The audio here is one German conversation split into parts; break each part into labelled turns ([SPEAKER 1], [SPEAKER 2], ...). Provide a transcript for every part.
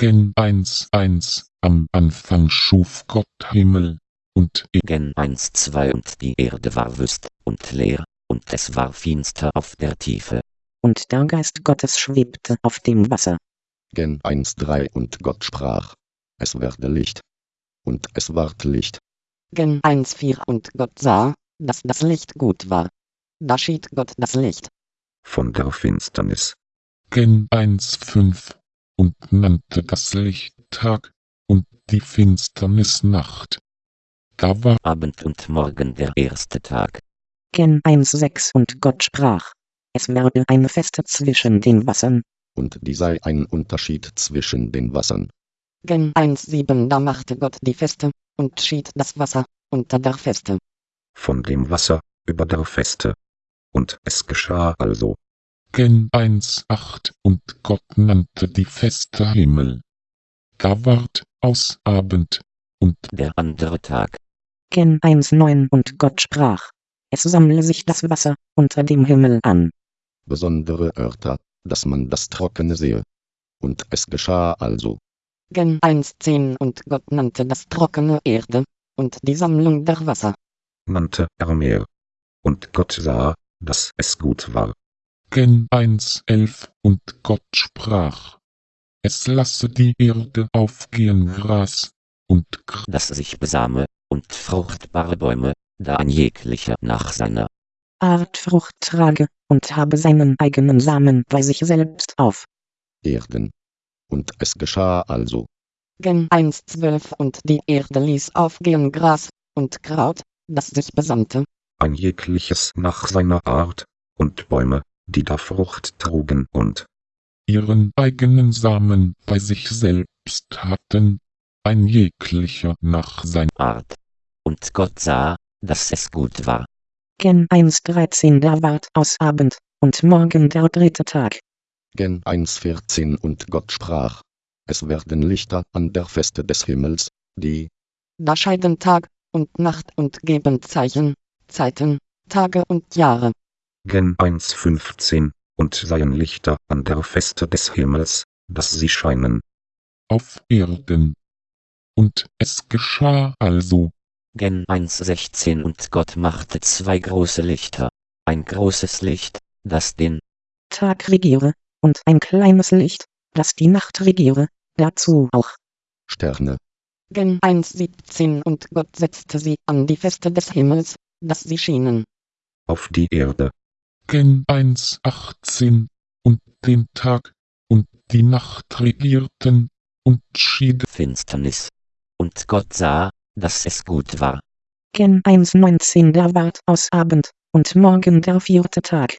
[SPEAKER 1] Gen 1.1 Am Anfang schuf Gott Himmel und Erde.
[SPEAKER 2] Gen 1, 2 und die Erde war wüst und leer, und es war finster auf der Tiefe.
[SPEAKER 3] Und der Geist Gottes schwebte auf dem Wasser.
[SPEAKER 4] Gen 1.3 und Gott sprach, es werde Licht. Und es ward Licht.
[SPEAKER 5] Gen 1,4 und Gott sah, dass das Licht gut war. Da schied Gott das Licht
[SPEAKER 6] von der Finsternis.
[SPEAKER 1] Gen 1.5 und nannte das Licht Tag und die Finsternis Nacht. Da war
[SPEAKER 2] Abend und Morgen der erste Tag.
[SPEAKER 3] Gen 1,6 und Gott sprach, es werde eine Feste zwischen den Wassern.
[SPEAKER 4] Und die sei ein Unterschied zwischen den Wassern.
[SPEAKER 5] Gen 1,7 Da machte Gott die Feste, und schied das Wasser unter der Feste.
[SPEAKER 6] Von dem Wasser über der Feste. Und es geschah also.
[SPEAKER 1] Gen 1,8 und Gott nannte die Feste Himmel. Da ward aus Abend und
[SPEAKER 2] der andere Tag.
[SPEAKER 3] Gen 1,9 und Gott sprach, es sammle sich das Wasser unter dem Himmel an.
[SPEAKER 4] Besondere Örter, dass man das Trockene sehe. Und es geschah also.
[SPEAKER 5] Gen 1,10 und Gott nannte das trockene Erde und die Sammlung der Wasser.
[SPEAKER 6] Nannte er Meer. Und Gott sah, dass es gut war.
[SPEAKER 1] Gen 1.11 Und Gott sprach, es lasse die Erde aufgehen Gras und Gras,
[SPEAKER 2] das sich besame, und fruchtbare Bäume, da ein jeglicher nach seiner
[SPEAKER 3] Art Frucht trage, und habe seinen eigenen Samen bei sich selbst auf.
[SPEAKER 4] Erden. Und es geschah also.
[SPEAKER 5] Gen 1.12 Und die Erde ließ aufgehen Gras und Kraut, das sich besamte,
[SPEAKER 6] ein jegliches nach seiner Art, und Bäume, die da Frucht trugen und
[SPEAKER 1] ihren eigenen Samen bei sich selbst hatten, ein jeglicher nach seiner
[SPEAKER 2] Art. Und Gott sah, dass es gut war.
[SPEAKER 3] Gen 1.13 Da ward aus Abend, und morgen der dritte Tag.
[SPEAKER 4] Gen 1.14 Und Gott sprach, es werden Lichter an der Feste des Himmels, die
[SPEAKER 5] da scheiden Tag und Nacht und geben Zeichen, Zeiten, Tage und Jahre.
[SPEAKER 6] Gen 1.15 und seien Lichter an der Feste des Himmels, dass sie scheinen.
[SPEAKER 1] Auf Erden. Und es geschah also.
[SPEAKER 2] Gen 1.16 und Gott machte zwei große Lichter, ein großes Licht, das den
[SPEAKER 3] Tag regiere, und ein kleines Licht, das die Nacht regiere, dazu auch
[SPEAKER 4] Sterne.
[SPEAKER 5] Gen 1.17 und Gott setzte sie an die Feste des Himmels, dass sie schienen.
[SPEAKER 6] Auf die Erde.
[SPEAKER 1] Gen 1.18 und den Tag und die Nacht regierten und schied
[SPEAKER 2] Finsternis. Und Gott sah, dass es gut war.
[SPEAKER 3] Gen 1.19 Da ward aus Abend, und morgen der vierte Tag.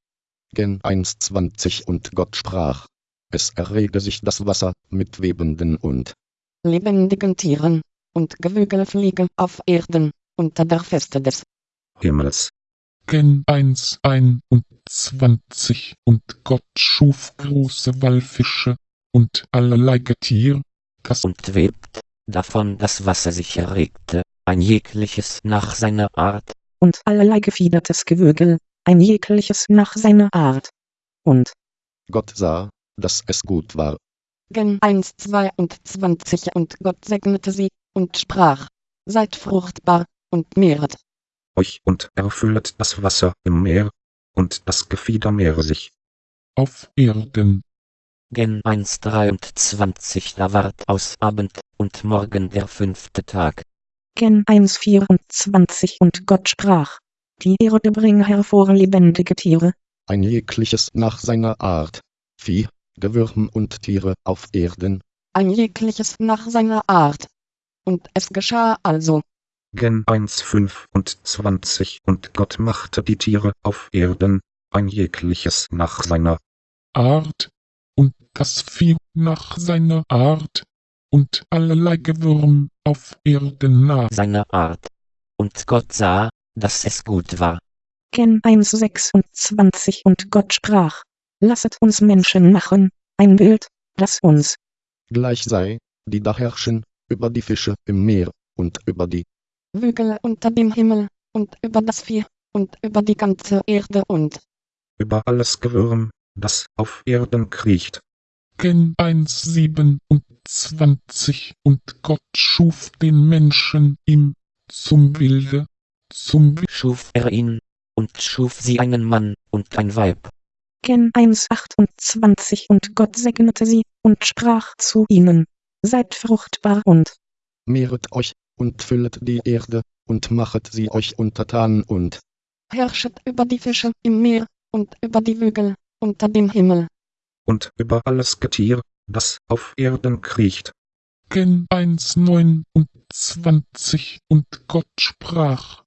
[SPEAKER 4] Gen 1.20 und Gott sprach, es errege sich das Wasser mit webenden und
[SPEAKER 5] lebendigen Tieren, und Gewügel fliegen auf Erden, unter der Feste des
[SPEAKER 6] Himmels.
[SPEAKER 1] Gen 1.21 und Gott schuf große Wallfische und allerlei Getier, das
[SPEAKER 2] und webt, davon das Wasser sich erregte, ein jegliches nach seiner Art,
[SPEAKER 3] und allerlei gefiedertes Gewürgel, ein jegliches nach seiner Art. Und
[SPEAKER 4] Gott sah, dass es gut war.
[SPEAKER 5] Gen 1, 22 und Gott segnete sie, und sprach, seid fruchtbar, und mehret
[SPEAKER 6] euch und erfüllet das Wasser im Meer, und das Gefieder mehre sich.
[SPEAKER 1] Auf Erden.
[SPEAKER 2] Gen 1.23 Da ward aus Abend und Morgen der fünfte Tag.
[SPEAKER 3] Gen 1.24 Und Gott sprach, die Erde bringe hervor lebendige Tiere,
[SPEAKER 4] ein jegliches nach seiner Art, Vieh, Gewürm und Tiere auf Erden,
[SPEAKER 5] ein jegliches nach seiner Art. Und es geschah also.
[SPEAKER 6] Gen 1.25 Und Gott machte die Tiere auf Erden, ein jegliches nach seiner
[SPEAKER 1] Art, und das Vieh nach seiner Art, und allerlei Gewürm auf Erden nach
[SPEAKER 2] seiner Art. Und Gott sah, dass es gut war.
[SPEAKER 3] Gen 1.26 Und Gott sprach, lasset uns Menschen machen, ein Bild, das uns
[SPEAKER 4] gleich sei, die da herrschen, über die Fische im Meer, und über die
[SPEAKER 5] Wügel unter dem Himmel, und über das Vieh, und über die ganze Erde und
[SPEAKER 6] über alles Gewürm, das auf Erden kriecht.
[SPEAKER 1] Gen 1, 27 und Gott schuf den Menschen ihm zum Bilde, zum Wi-
[SPEAKER 2] schuf er ihn, und schuf sie einen Mann und ein Weib.
[SPEAKER 3] Gen 1, 28 und Gott segnete sie, und sprach zu ihnen. Seid fruchtbar und
[SPEAKER 4] Mehret euch, und füllet die Erde, und machet sie euch untertan und
[SPEAKER 5] herrschet über die Fische im Meer, und über die Vögel, unter dem Himmel.
[SPEAKER 6] und über alles Getier, das auf Erden kriecht.
[SPEAKER 1] Gen 1, 29 und Gott sprach.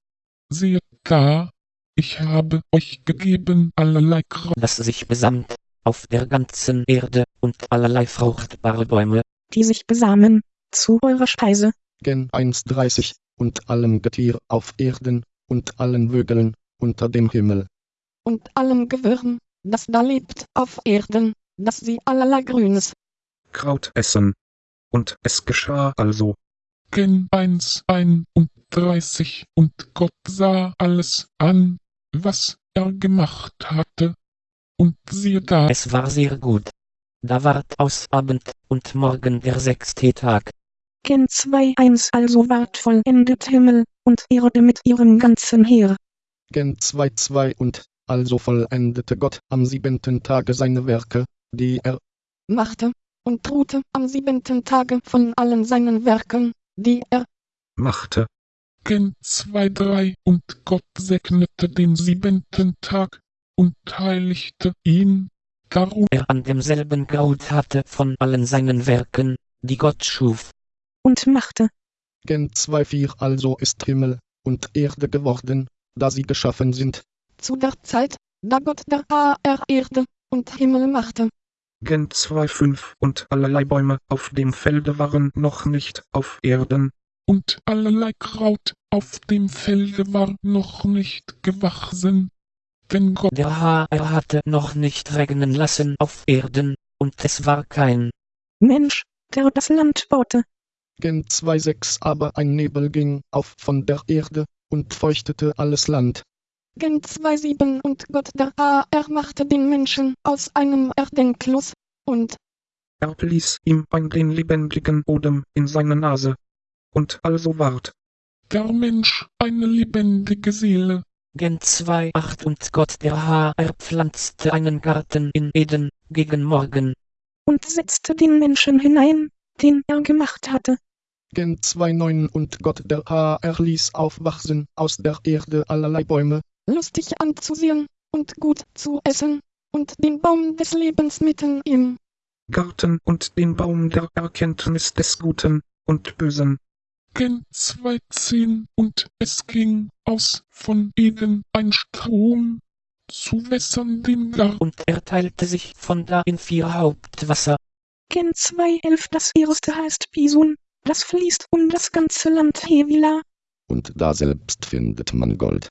[SPEAKER 1] Seht da, ich habe euch gegeben allerlei Kraut,
[SPEAKER 2] das sich besamt, auf der ganzen Erde, und allerlei fruchtbare Bäume,
[SPEAKER 3] die sich besamen, zu eurer Speise,
[SPEAKER 4] Gen 1,30 und allem Getier auf Erden, und allen Vögeln, unter dem Himmel.
[SPEAKER 5] Und allem Gewürm, das da lebt auf Erden, dass sie allerlei Grünes,
[SPEAKER 6] Kraut essen. Und es geschah also,
[SPEAKER 1] Gen 1, 31 und Gott sah alles an, was er gemacht hatte. Und siehe da,
[SPEAKER 2] es war sehr gut. Da ward aus Abend und Morgen der sechste Tag,
[SPEAKER 3] Gen 2, 1 also ward vollendet Himmel und Erde mit ihrem ganzen Heer.
[SPEAKER 4] Gen 2,2 und also vollendete Gott am siebenten Tage seine Werke, die er
[SPEAKER 5] machte, und ruhte am siebenten Tage von allen seinen Werken, die er
[SPEAKER 6] machte,
[SPEAKER 1] Gen 2, 3 und Gott segnete den siebenten Tag und heiligte ihn. Darum
[SPEAKER 2] er an demselben geruht hatte von allen seinen Werken, die Gott schuf.
[SPEAKER 3] Und machte,
[SPEAKER 4] Gen 2,4 also ist Himmel und Erde geworden, da sie geschaffen sind,
[SPEAKER 5] zu der Zeit, da Gott der Aa Erde und Himmel machte,
[SPEAKER 6] Gen 2,5 und allerlei Bäume auf dem Felde waren noch nicht auf Erden,
[SPEAKER 1] und allerlei Kraut auf dem Felde war noch nicht gewachsen. Denn Gott
[SPEAKER 2] Der Haar hatte noch nicht regnen lassen auf Erden, und es war kein
[SPEAKER 3] Mensch, der das Land baute,
[SPEAKER 4] Gen 2,6 aber ein Nebel ging auf von der Erde und feuchtete alles Land.
[SPEAKER 5] Gen 2,7 und Gott der Aa machte den Menschen aus einem Erdenklos, und
[SPEAKER 6] er blies ihm ein den lebendigen Odem in seine Nase. Und also ward,
[SPEAKER 1] der Mensch eine lebendige Seele.
[SPEAKER 2] Gen 2,8 und Gott der Haar pflanzte einen Garten in Eden, gegen Morgen,
[SPEAKER 3] und setzte den Menschen hinein, den er gemacht hatte.
[SPEAKER 4] Gen 2,9 und Gott der Haar ließ aufwachsen aus der Erde allerlei Bäume,
[SPEAKER 5] lustig anzusehen, und gut zu essen, und den Baum des Lebens mitten im
[SPEAKER 6] Garten und den Baum der Erkenntnis des Guten und Bösen.
[SPEAKER 1] Gen 2,10 und es ging aus von Eden ein Strom zu wässern den Garten.
[SPEAKER 2] und er teilte sich von da in vier Hauptwasser,
[SPEAKER 3] Gen 2,11 das erste heißt Bisun, das fließt um das ganze Land Hevila,
[SPEAKER 4] und daselbst findet man Gold,